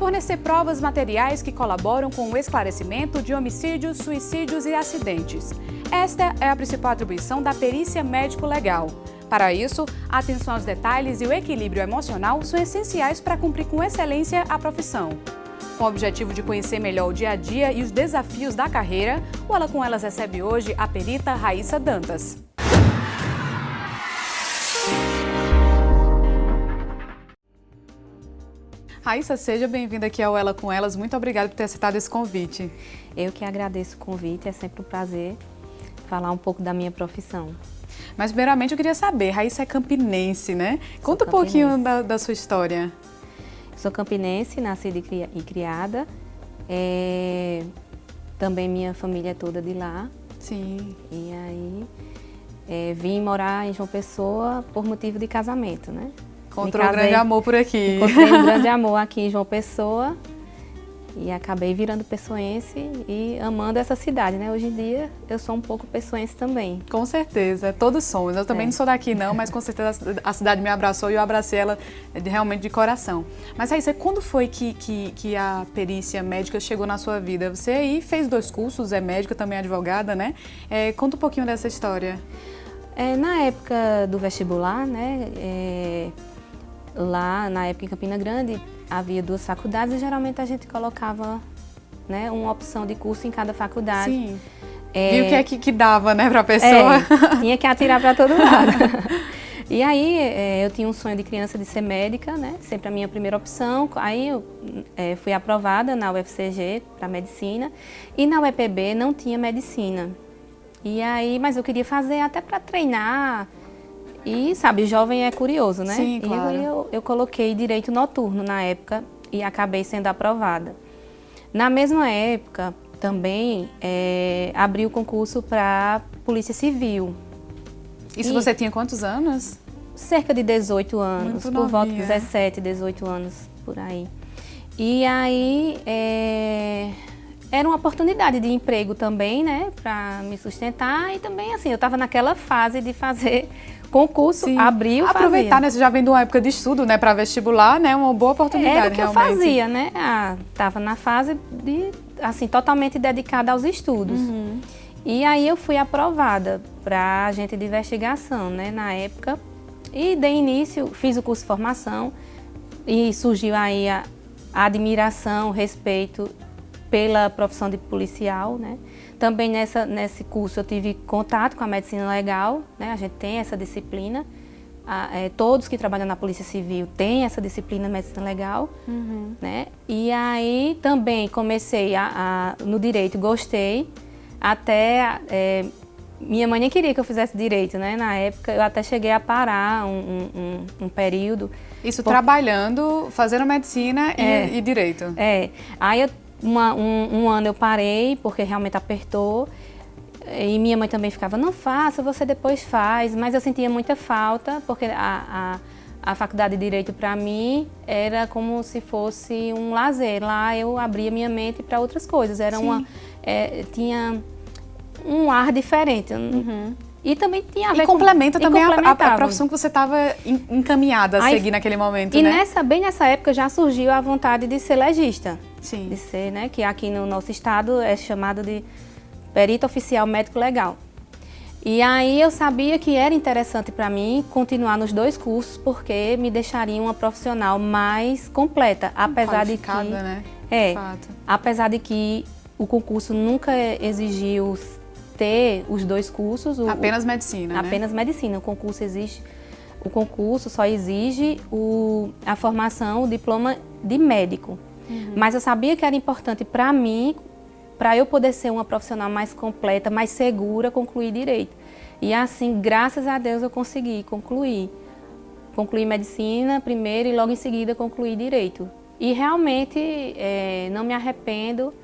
fornecer provas materiais que colaboram com o esclarecimento de homicídios, suicídios e acidentes. Esta é a principal atribuição da perícia médico-legal. Para isso, a atenção aos detalhes e o equilíbrio emocional são essenciais para cumprir com excelência a profissão. Com o objetivo de conhecer melhor o dia a dia e os desafios da carreira, o Ela com Elas recebe hoje a perita Raíssa Dantas. Raíssa, seja bem-vinda aqui ao Ela com Elas. Muito obrigada por ter aceitado esse convite. Eu que agradeço o convite, é sempre um prazer falar um pouco da minha profissão. Mas primeiramente eu queria saber, Raíssa é campinense, né? Sou Conta campinense. um pouquinho da, da, sua história. Sou campinense, nascida e criada. É... Também minha família é toda de lá. Sim. E aí é, vim morar em João Pessoa por motivo de casamento, né? Encontrou um grande amor por aqui. Encontrei um grande amor aqui em João Pessoa e acabei virando pessoense e amando essa cidade, né? Hoje em dia eu sou um pouco pessoense também. Com certeza, todos somos. Eu também é. não sou daqui não, mas com certeza a cidade me abraçou e eu abracei ela realmente de coração. Mas aí, quando foi que, que, que a perícia médica chegou na sua vida? Você aí fez dois cursos, é médica, também é advogada, né? É, conta um pouquinho dessa história. É, na época do vestibular, né? Lá na época em Campina Grande havia duas faculdades e geralmente a gente colocava né, uma opção de curso em cada faculdade. Sim. É, e o que é que, que dava né, para a pessoa? É, tinha que atirar para todo lado. e aí é, eu tinha um sonho de criança de ser médica, né, sempre a minha primeira opção. Aí eu é, fui aprovada na UFCG para medicina e na UEPB não tinha medicina. E aí, mas eu queria fazer até para treinar, e, sabe, jovem é curioso, né? Sim, claro. E eu, eu coloquei direito noturno na época e acabei sendo aprovada. Na mesma época, também é, abri o concurso para Polícia Civil. Isso e você tinha quantos anos? Cerca de 18 anos, Muito por volta de 17, 18 anos, por aí. E aí, é, era uma oportunidade de emprego também, né, para me sustentar e também, assim, eu estava naquela fase de fazer concurso, Sim. abriu, Aproveitar, fazia. né? Você já vem de uma época de estudo, né? Para vestibular, né? Uma boa oportunidade, Era o que realmente. eu fazia, né? Ah, tava na fase de, assim, totalmente dedicada aos estudos. Uhum. E aí eu fui aprovada para agente de investigação, né? Na época. E dei início, fiz o curso de formação e surgiu aí a, admiração, o respeito pela profissão de policial, né? Também nessa, nesse curso eu tive contato com a medicina legal, né? a gente tem essa disciplina. A, é, todos que trabalham na Polícia Civil têm essa disciplina medicina legal. Uhum. Né? E aí também comecei a, a, no direito, gostei, até é, minha mãe nem queria que eu fizesse direito, né? Na época eu até cheguei a parar um, um, um período. Isso por... trabalhando, fazendo medicina é, e, e, direito. É. Aí eu uma, um, um ano eu parei, porque realmente apertou. E minha mãe também ficava, não faça, você depois faz. Mas eu sentia muita falta, porque a, a, a faculdade de Direito para mim era como se fosse um lazer. Lá eu abria minha mente para outras coisas. Era uma, é, tinha um ar diferente. Uhum. E também tinha a ver e complementa com, também a, a, profissão que você estava encaminhada a Aí, seguir naquele momento, e né? E nessa, bem nessa época já surgiu a vontade de ser legista. Sim. De ser, né? Que aqui no nosso estado é chamado de perito oficial médico legal. E aí eu sabia que era interessante para mim continuar nos dois cursos porque me deixaria uma profissional mais completa, apesar de que né? é, Fato. apesar de que o concurso nunca exigiu ter os dois cursos. O, apenas medicina, né? Apenas medicina. O concurso exige, o concurso só exige o, a formação, o diploma de médico. Uhum. Mas eu sabia que era importante para mim, para eu poder ser uma profissional mais completa, mais segura, concluir direito. E assim, graças a Deus, eu consegui concluir. Concluí medicina primeiro e logo em seguida concluí direito. E realmente é, não me arrependo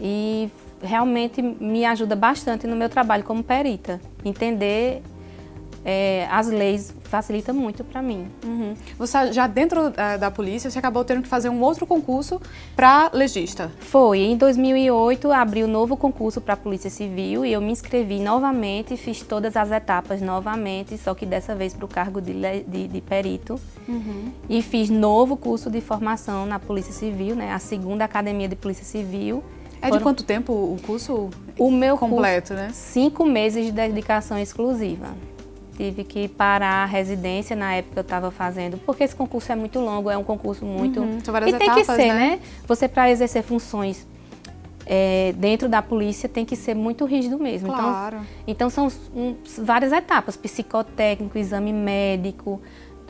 e realmente me ajuda bastante no meu trabalho como perita. Entender é, as leis facilitam muito para mim. Uhum. Você já dentro uh, da polícia, você acabou tendo que fazer um outro concurso para legista? Foi. Em 2008, abri o um novo concurso para a Polícia Civil e eu me inscrevi novamente, fiz todas as etapas novamente, só que dessa vez para o cargo de, de, de perito. Uhum. E fiz novo curso de formação na Polícia Civil, né, a segunda Academia de Polícia Civil. É Foram... de quanto tempo o curso o meu completo, curso, né? Cinco meses de dedicação exclusiva tive que parar a residência na época que eu estava fazendo, porque esse concurso é muito longo, é um concurso muito... Uhum, são várias e tem etapas, que ser, né? né? Você, para exercer funções é, dentro da polícia, tem que ser muito rígido mesmo. Então, claro. Então, então são um, várias etapas, psicotécnico, exame médico,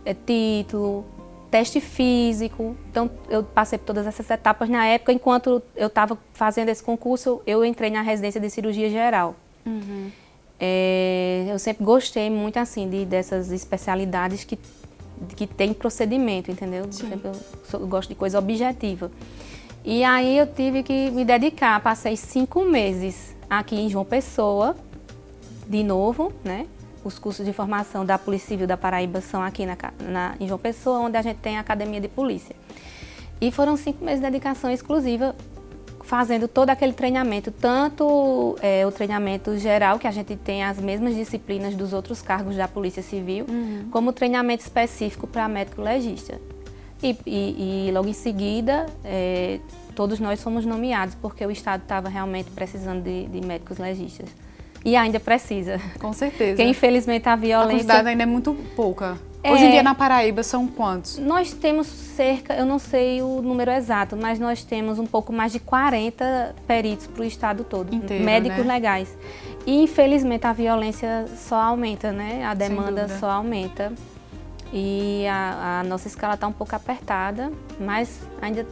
é, título, teste físico. Então, eu passei por todas essas etapas na época. Enquanto eu estava fazendo esse concurso, eu entrei na residência de cirurgia geral. Uhum. É, eu sempre gostei muito assim de, dessas especialidades que, que tem procedimento, entendeu? Sempre eu, sou, eu gosto de coisa objetiva. E aí eu tive que me dedicar, passei cinco meses aqui em João Pessoa, de novo, né? Os cursos de formação da Polícia Civil da Paraíba são aqui na, na, em João Pessoa, onde a gente tem a Academia de Polícia. E foram cinco meses de dedicação exclusiva fazendo todo aquele treinamento, tanto é, o treinamento geral, que a gente tem as mesmas disciplinas dos outros cargos da Polícia Civil, uhum. como o treinamento específico para médico legista. E, e, e, logo em seguida, é, todos nós fomos nomeados, porque o Estado estava realmente precisando de, de médicos legistas. E ainda precisa. Com certeza. Porque infelizmente a violência... A quantidade ainda é muito pouca. Hoje em dia na Paraíba são quantos? Nós temos cerca, eu não sei o número exato, mas nós temos um pouco mais de 40 peritos para o estado todo, Inteiro, médicos né? legais. E infelizmente a violência só aumenta, né? A demanda só aumenta. E a, a nossa escala está um pouco apertada, mas ainda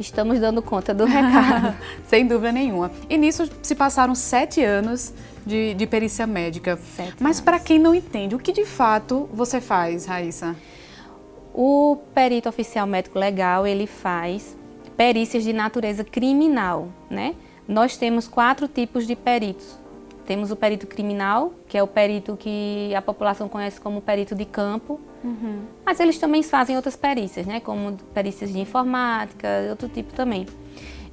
estamos dando conta do recado. Sem dúvida nenhuma. E nisso se passaram sete anos de, de perícia médica. Sete Mas para quem não entende, o que de fato você faz, Raíssa? O perito oficial médico legal, ele faz perícias de natureza criminal, né? Nós temos quatro tipos de peritos. Temos o perito criminal, que é o perito que a população conhece como perito de campo, uhum. mas eles também fazem outras perícias, né? Como perícias de informática, outro tipo também.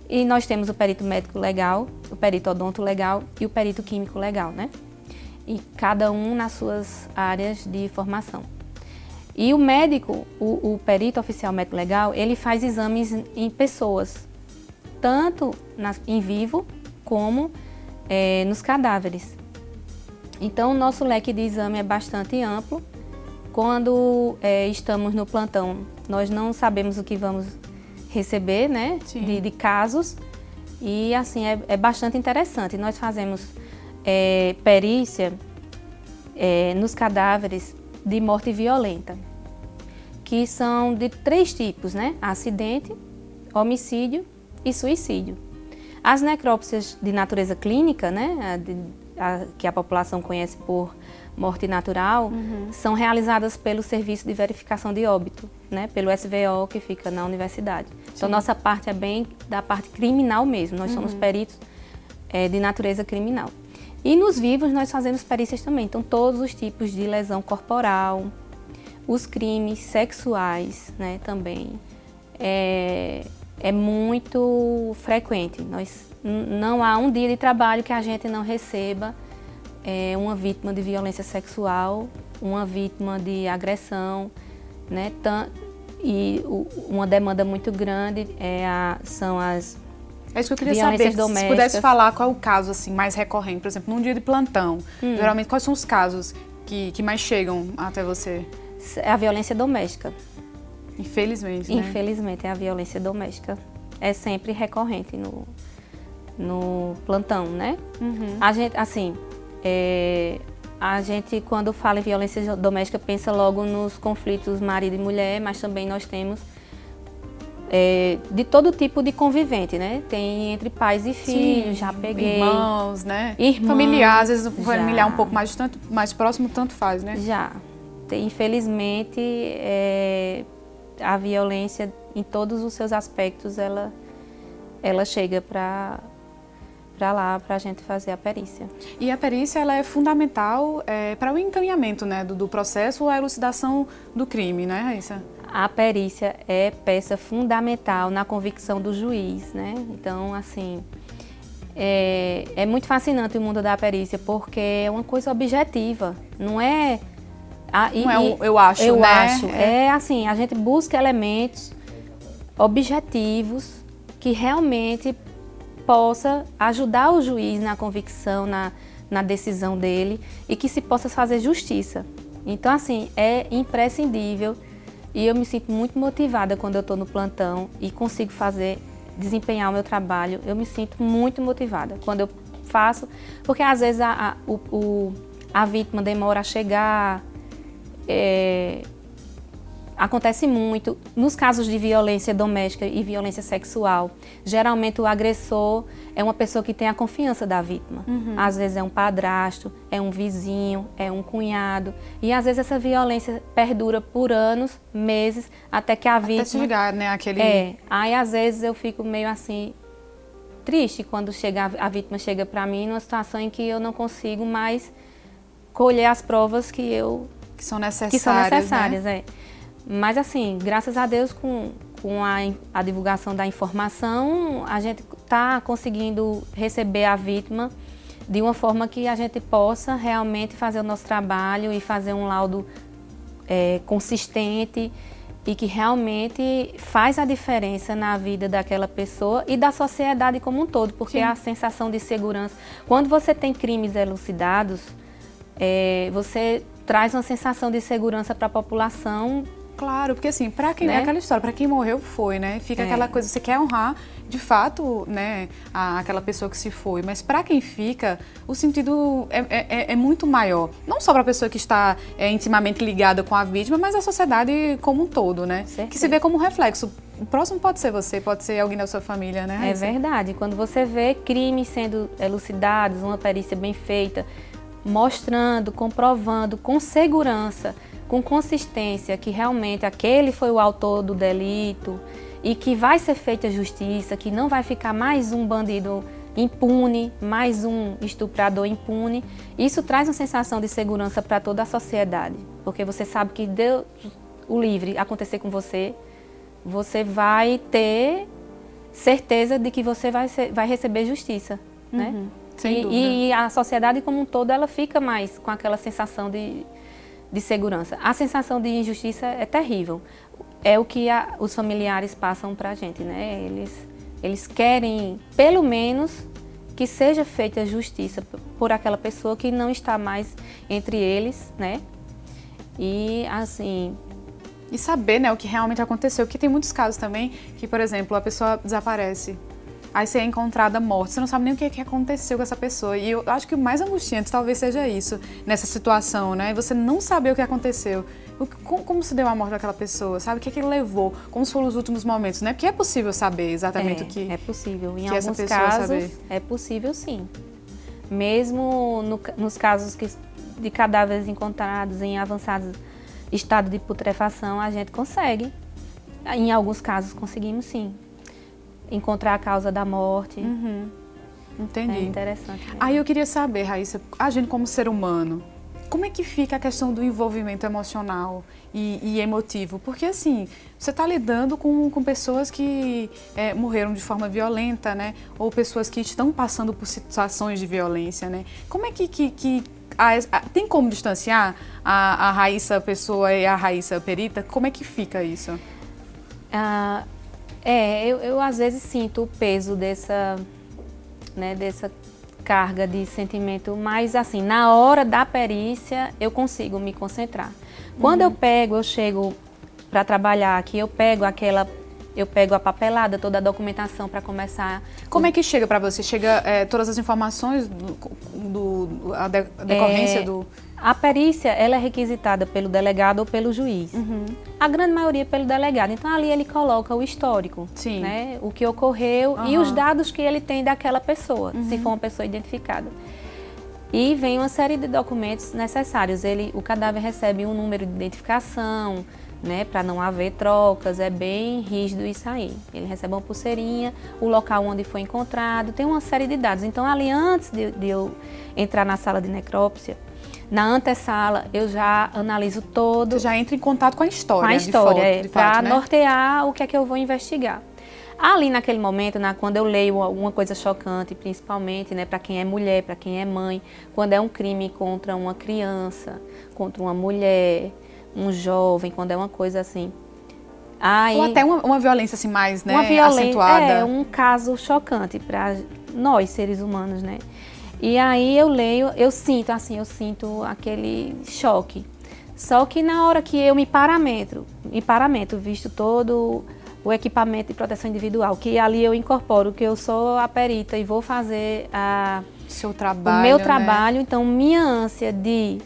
E nós temos o perito médico legal, o perito odonto legal e o perito químico legal, né? E cada um nas suas áreas de formação. E o médico, o, o perito oficial médico legal, ele faz exames em pessoas, tanto nas, em vivo como é, nos cadáveres. Então, o nosso leque de exame é bastante amplo. Quando é, estamos no plantão, nós não sabemos o que vamos receber, né, de, de, casos. E assim, é, é, bastante interessante. Nós fazemos é, perícia é, nos cadáveres de morte violenta, que são de três tipos, né? Acidente, homicídio e suicídio. As necrópsias de natureza clínica, né, a a, que a população conhece por morte natural, uhum. são realizadas pelo Serviço de Verificação de Óbito, né, pelo SVO que fica na universidade. Então, Sim. Então, nossa parte é bem da parte criminal mesmo, nós uhum. somos peritos é, de natureza criminal. E nos vivos nós fazemos perícias também, então todos os tipos de lesão corporal, os crimes sexuais né, também. É, é muito frequente. Nós, não há um dia de trabalho que a gente não receba é, uma vítima de violência sexual, uma vítima de agressão, né? E uma demanda muito grande é a, são as é isso que eu queria saber, domésticas. se pudesse falar qual é o caso assim, mais recorrente, por exemplo, num dia de plantão, hum. geralmente quais são os casos que, que mais chegam até você? É a violência doméstica. Infelizmente, né? Infelizmente, é a violência doméstica. É sempre recorrente no, no plantão, né? Uhum. A gente, assim, é, a gente, quando fala em violência doméstica, pensa logo nos conflitos marido e mulher, mas também nós temos é, de todo tipo de convivente, né? Tem entre pais e filhos, Sim, já peguei. Irmãos, né? Irmãos, familiar, às vezes o familiar um pouco mais distante, mais próximo, tanto faz, né? Já. Infelizmente, é, a violência em todos os seus aspectos, ela, ela chega para para lá para a gente fazer a perícia. E a perícia ela é fundamental é, para o encaminhamento né, do, do processo ou a elucidação do crime, né, Raíssa? A perícia é peça fundamental na convicção do juiz, né? Então, assim, é, é muito fascinante o mundo da perícia porque é uma coisa objetiva, não é... A, e, não é um, eu acho, eu né? acho. É. é assim, a gente busca elementos objetivos que realmente possa ajudar o juiz na convicção, na, na decisão dele e que se possa fazer justiça. Então, assim, é imprescindível e eu me sinto muito motivada quando eu estou no plantão e consigo fazer, desempenhar o meu trabalho. Eu me sinto muito motivada quando eu faço, porque às vezes a, a, o, a vítima demora a chegar, é, Acontece muito nos casos de violência doméstica e violência sexual. Geralmente o agressor é uma pessoa que tem a confiança da vítima. Uhum. Às vezes é um padrasto, é um vizinho, é um cunhado. E às vezes essa violência perdura por anos, meses, até que a vítima... Até chegar, né? Aquele... É. Aí às vezes eu fico meio assim, triste quando chega, a vítima chega para mim numa situação em que eu não consigo mais colher as provas que eu... Que são necessárias, que são necessárias, né? é. Mas assim, graças a Deus, com, com a, a divulgação da informação, a gente está conseguindo receber a vítima de uma forma que a gente possa realmente fazer o nosso trabalho e fazer um laudo é, consistente e que realmente faz a diferença na vida daquela pessoa e da sociedade como um todo, porque Sim. a sensação de segurança, quando você tem crimes elucidados, é, você traz uma sensação de segurança para a população Claro, porque assim, para quem né? é aquela história, para quem morreu foi, né? Fica é. aquela coisa, você quer honrar de fato, né, a, aquela pessoa que se foi, mas para quem fica, o sentido é, é, é, é muito maior. Não só para a pessoa que está é, intimamente ligada com a vítima, mas a sociedade como um todo, né? Certeza. Que se vê como reflexo. O próximo pode ser você, pode ser alguém da sua família, né? É verdade. Quando você vê crimes sendo elucidados, uma perícia bem feita, mostrando, comprovando com segurança com consistência que realmente aquele foi o autor do delito e que vai ser feita justiça, que não vai ficar mais um bandido impune, mais um estuprador impune, isso traz uma sensação de segurança para toda a sociedade, porque você sabe que Deus o livre acontecer com você, você vai ter certeza de que você vai, ser, vai receber justiça, né? uhum, né? Sem e, dúvida. e a sociedade como um todo, ela fica mais com aquela sensação de, de segurança. A sensação de injustiça é terrível. É o que a, os familiares passam para a gente, né? Eles, eles querem, pelo menos, que seja feita justiça por aquela pessoa que não está mais entre eles, né? E, assim... E saber, né, o que realmente aconteceu. Porque tem muitos casos também que, por exemplo, a pessoa desaparece aí você é encontrada morta, você não sabe nem o que, é que aconteceu com essa pessoa. E eu acho que o mais angustiante talvez seja isso, nessa situação, né? Você não saber o que aconteceu. Como, como, se deu a morte daquela pessoa, sabe? O que é que levou? Como foram os últimos momentos, né? Porque é possível saber exatamente é, o que É possível. Em alguns casos, saber. é possível sim. Mesmo no, nos casos que, de cadáveres encontrados em avançado estado de putrefação, a gente consegue. Em alguns casos conseguimos sim encontrar a causa da morte. Uhum. Entendi. É interessante. Mesmo. Aí eu queria saber, Raíssa, a gente como ser humano, como é que fica a questão do envolvimento emocional e, e emotivo? Porque assim, você está lidando com, com pessoas que é, morreram de forma violenta, né? Ou pessoas que estão passando por situações de violência, né? Como é que, que, que a, a, tem como distanciar a, a Raíssa pessoa e a Raíssa perita? Como é que fica isso? Ah, é, eu, eu às vezes sinto o peso dessa, né, dessa carga de sentimento, mas assim, na hora da perícia eu consigo me concentrar. Quando uhum. eu pego, eu chego para trabalhar aqui, eu pego aquela eu pego a papelada, toda a documentação para começar. Como é que chega para você? Chega é, todas as informações do, do a, de, a decorrência é, do a perícia ela é requisitada pelo delegado ou pelo juiz. Uhum. A grande maioria pelo delegado. Então ali ele coloca o histórico, Sim. né? o que ocorreu uhum. e os dados que ele tem daquela pessoa, uhum. se for uma pessoa identificada. e vem uma série de documentos necessários. Ele, o cadáver recebe um número de identificação, né, para não haver trocas, é bem rígido isso aí. Ele recebe uma pulseirinha, o local onde foi encontrado, tem uma série de dados. Então, ali antes de, de eu entrar na sala de necrópsia, na antessala eu já analiso todo. Você já entra em contato com a história. Com a história, é, para né? nortear o que é que eu vou investigar. Ali naquele momento, na, quando eu leio alguma coisa chocante, principalmente né, para quem é mulher, para quem é mãe, quando é um crime contra uma criança, contra uma mulher, um jovem, quando é uma coisa assim. Aí, Ou até uma, uma violência assim mais né, uma violência, acentuada. É, um caso chocante para nós, seres humanos, né? E aí eu leio, eu sinto assim, eu sinto aquele choque. Só que na hora que eu me parametro, me parametro, visto todo o equipamento de proteção individual, que ali eu incorporo que eu sou a perita e vou fazer a, Seu trabalho, o meu né? trabalho, então minha ânsia de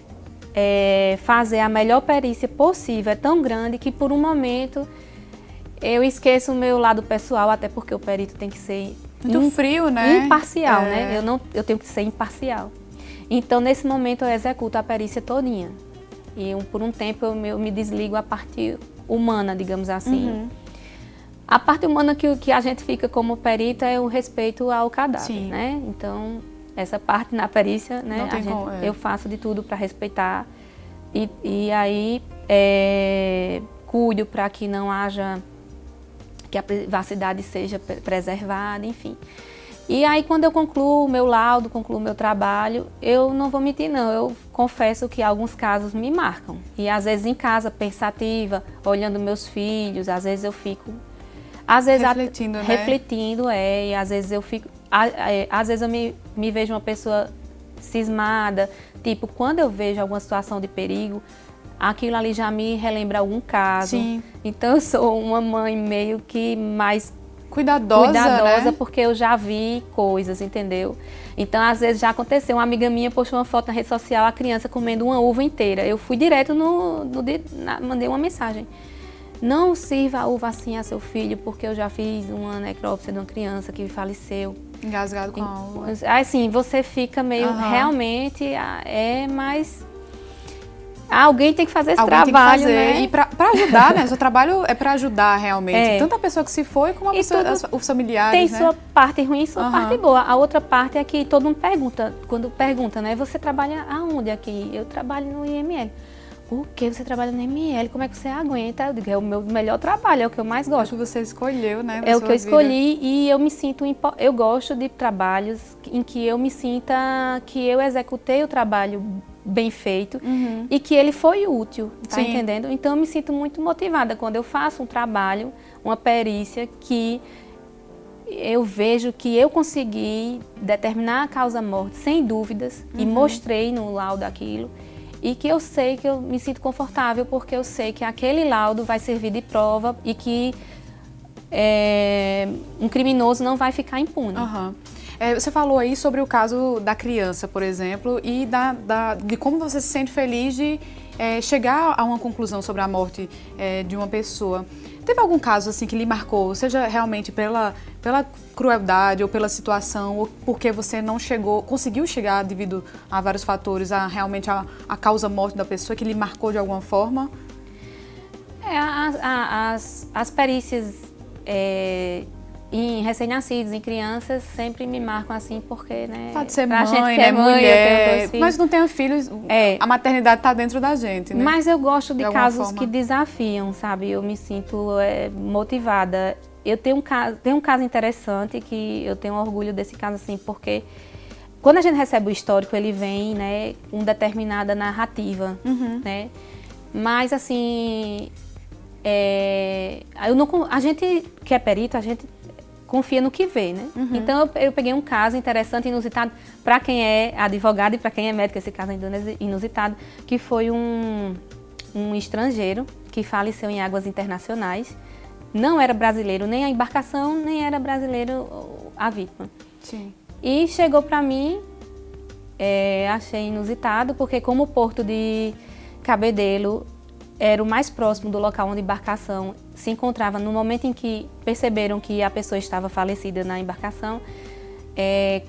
é, fazer a melhor perícia possível é tão grande que por um momento eu esqueço o meu lado pessoal, até porque o perito tem que ser muito frio, né? Imparcial, é. né? Eu não, eu tenho que ser imparcial. Então nesse momento eu executo a perícia todinha e por um tempo eu me, eu me desligo a parte humana, digamos assim. Uhum. A parte humana que, que a gente fica como perita é o respeito ao cadáver, Sim. né? Então, essa parte na perícia, né, gente, como, é. eu faço de tudo para respeitar e, e aí é, cuido para que não haja, que a privacidade seja preservada, enfim. E aí, quando eu concluo o meu laudo, concluo o meu trabalho, eu não vou mentir, não. Eu confesso que alguns casos me marcam. E às vezes em casa, pensativa, olhando meus filhos, às vezes eu fico às vezes refletindo, a, né? refletindo é, e às vezes eu fico, às vezes eu me, me vejo uma pessoa cismada, tipo, quando eu vejo alguma situação de perigo, aquilo ali já me relembra algum caso. Sim. Então eu sou uma mãe meio que mais cuidadosa, cuidadosa né? porque eu já vi coisas, entendeu? Então, às vezes já aconteceu, uma amiga minha postou uma foto na rede social, a criança comendo uma uva inteira. Eu fui direto no, no na, mandei uma mensagem. Não sirva a uva assim a seu filho, porque eu já fiz uma necrópsia de uma criança que faleceu. Engasgado com a uva. Assim, você fica meio, uhum. realmente, é mais... Alguém tem que fazer esse Alguém trabalho, tem que fazer. né? E para ajudar, né? O seu trabalho é para ajudar realmente. É. Tanto a pessoa que se foi, como a pessoa, os familiares, Tem né? sua parte ruim e sua uhum. parte boa. A outra parte é que todo mundo pergunta, quando pergunta, né? Você trabalha aonde aqui? Eu trabalho no IML. O que? Você trabalha no ML, como é que você aguenta? Eu digo, é o meu melhor trabalho, é o que eu mais gosto. É o que você escolheu, né? É o que eu escolhi e eu me sinto, eu gosto de trabalhos em que eu me sinta que eu executei o trabalho bem feito uhum. e que ele foi útil, tá Sim. entendendo? Então eu me sinto muito motivada quando eu faço um trabalho, uma perícia que eu vejo que eu consegui determinar a causa-morte sem dúvidas uhum. e mostrei no laudo aquilo e que eu sei que eu me sinto confortável porque eu sei que aquele laudo vai servir de prova e que é, um criminoso não vai ficar impune. Uhum. É, você falou aí sobre o caso da criança, por exemplo, e da, da de como você se sente feliz de é, chegar a uma conclusão sobre a morte é, de uma pessoa. Teve algum caso assim que lhe marcou, seja realmente pela, pela crueldade ou pela situação, ou porque você não chegou, conseguiu chegar devido a vários fatores, a realmente a, a causa morte da pessoa que lhe marcou de alguma forma? É, as, as perícias é, em recém-nascidos, em crianças, sempre me marcam assim, porque, né? Pode ser mãe, gente né? É mãe, mulher, mas não tenho filhos, é. a maternidade está dentro da gente, né? Mas eu gosto de, de casos forma. que desafiam, sabe? Eu me sinto é, motivada. Eu tenho um, caso, tenho um caso interessante que eu tenho orgulho desse caso, assim, porque quando a gente recebe o histórico, ele vem, né, com determinada narrativa, uhum. né? Mas, assim, é, eu não, a gente que é perito, a gente confia no que vê, né? Uhum. Então eu, eu, peguei um caso interessante, inusitado, para quem é advogado e para quem é médico, esse caso é inusitado, que foi um, um estrangeiro que faleceu em águas internacionais. Não era brasileiro nem a embarcação, nem era brasileiro a vítima. Sim. E chegou para mim, é, achei inusitado, porque como o porto de Cabedelo era o mais próximo do local onde a embarcação se encontrava no momento em que perceberam que a pessoa estava falecida na embarcação. É,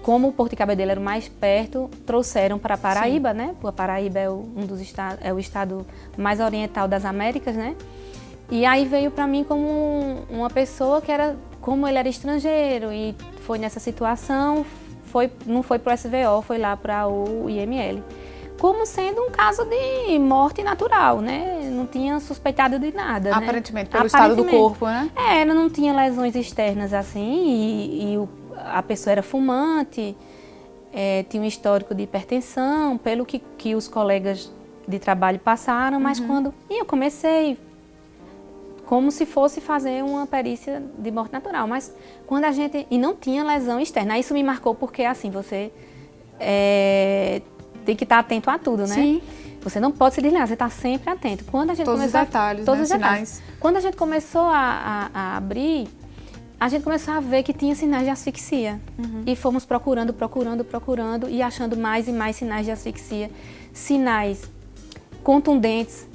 como o Porto de Cabedelo era o mais perto, trouxeram para Paraíba, Sim. né? Porque a Paraíba é o, um dos estados, é o estado mais oriental das Américas, né? E aí veio para mim como uma pessoa que era, como ele era estrangeiro e foi nessa situação, foi, não foi para o SVO, foi lá para o IML. Como sendo um caso de morte natural, né? Não tinha suspeitado de nada. Né? Aparentemente, né? pelo Aparentemente. estado do corpo, né? É, não tinha lesões externas assim e, e o, a pessoa era fumante, é, tinha um histórico de hipertensão, pelo que, que os colegas de trabalho passaram, mas uhum. quando e eu comecei como se fosse fazer uma perícia de morte natural, mas quando a gente e não tinha lesão externa, isso me marcou porque assim você é, tem que estar atento a tudo, né? Sim. Você não pode se desligar, você está sempre atento. Quando a gente todos começou, os detalhes, todos né? os detalhes. Sinais. Quando a gente começou a, a, a abrir a gente começou a ver que tinha sinais de asfixia. Uhum. E fomos procurando, procurando, procurando e achando mais e mais sinais de asfixia. Sinais contundentes,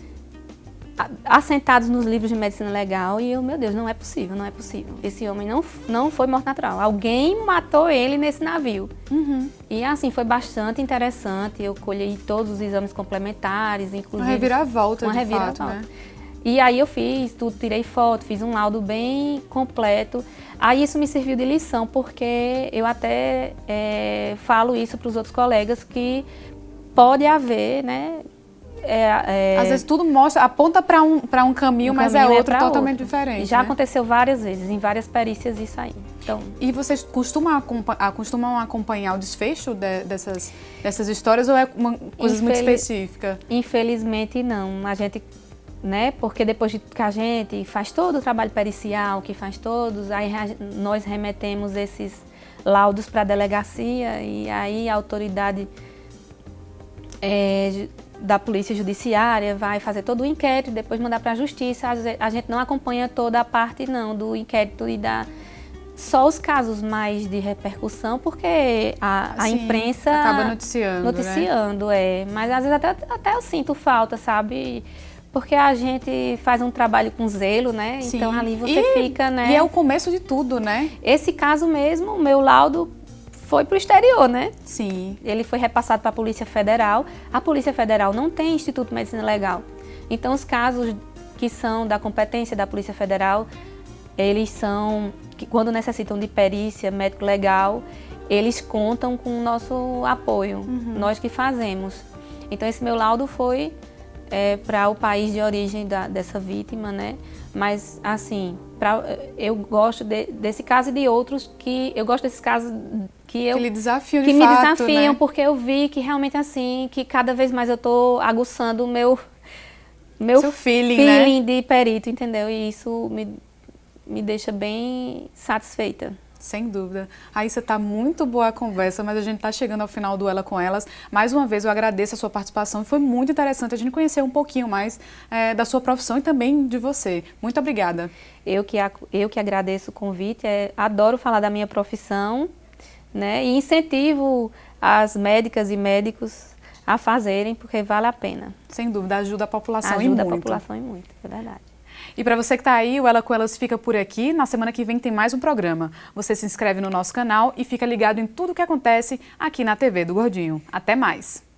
assentados nos livros de medicina legal e eu, meu Deus, não é possível, não é possível. Esse homem não, não foi morto natural. Alguém matou ele nesse navio. Uhum. E assim, foi bastante interessante. Eu colhei todos os exames complementares, inclusive... Uma reviravolta, uma de reviravolta. fato, né? E aí eu fiz tudo, tirei foto, fiz um laudo bem completo. Aí isso me serviu de lição, porque eu até é, falo isso para os outros colegas que pode haver, né? É, é, Às vezes tudo mostra, aponta para um, um caminho, um mas é caminho é outro é totalmente outro. diferente. Já né? aconteceu várias vezes, em várias perícias isso aí. Então, e vocês costumam, costumam acompanhar o desfecho de, dessas, dessas histórias ou é uma coisa muito específica? Infelizmente não. A gente né? Porque depois que a gente faz todo o trabalho pericial, que faz todos, aí nós remetemos esses laudos para a delegacia e aí a autoridade é, da polícia judiciária vai fazer todo o inquérito, depois mandar para a justiça. A gente não acompanha toda a parte não do inquérito e da só os casos mais de repercussão, porque a, a imprensa acaba noticiando, noticiando, né? é. Mas às vezes até, até eu sinto falta, sabe? Porque a gente faz um trabalho com zelo, né? Sim. Então ali você e, fica, né? E é o começo de tudo, né? Esse caso mesmo, o meu laudo foi para o exterior, né? Sim. Ele foi repassado para a Polícia Federal. A Polícia Federal não tem Instituto de Medicina Legal. Então os casos que são da competência da Polícia Federal, eles são, que quando necessitam de perícia médico legal, eles contam com o nosso apoio, uhum. nós que fazemos. Então esse meu laudo foi é, para o país de origem da, dessa vítima, né? Mas, assim, pra, eu gosto de, desse caso e de outros que... Eu gosto desses casos que eu... Que lhe desafiam Que de me fato, desafiam, né? porque eu vi que realmente, assim, que cada vez mais eu estou aguçando o meu... Meu Seu feeling, feeling né? de perito, entendeu? E isso me, me deixa bem satisfeita. Sem dúvida. Raíssa, está muito boa a conversa, mas a gente está chegando ao final do Ela com Elas. Mais uma vez, eu agradeço a sua participação. Foi muito interessante a gente conhecer um pouquinho mais é, da sua profissão e também de você. Muito obrigada. Eu que, eu que agradeço o convite. É, adoro falar da minha profissão né, e incentivo as médicas e médicos a fazerem, porque vale a pena. Sem dúvida, ajuda a população ajuda e muito. Ajuda a população e muito, é verdade. E para você que está aí, o Ela com Elas fica por aqui. Na semana que vem tem mais um programa. Você se inscreve no nosso canal e fica ligado em tudo o que acontece aqui na TV do Gordinho. Até mais!